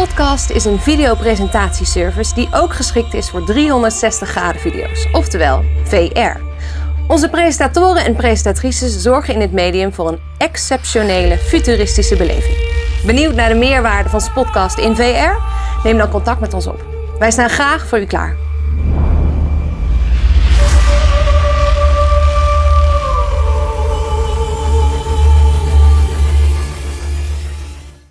Podcast is een videopresentatieservice die ook geschikt is voor 360 graden video's, oftewel VR. Onze presentatoren en presentatrices zorgen in het medium voor een exceptionele futuristische beleving. Benieuwd naar de meerwaarde van Spotcast in VR? Neem dan contact met ons op. Wij staan graag voor u klaar.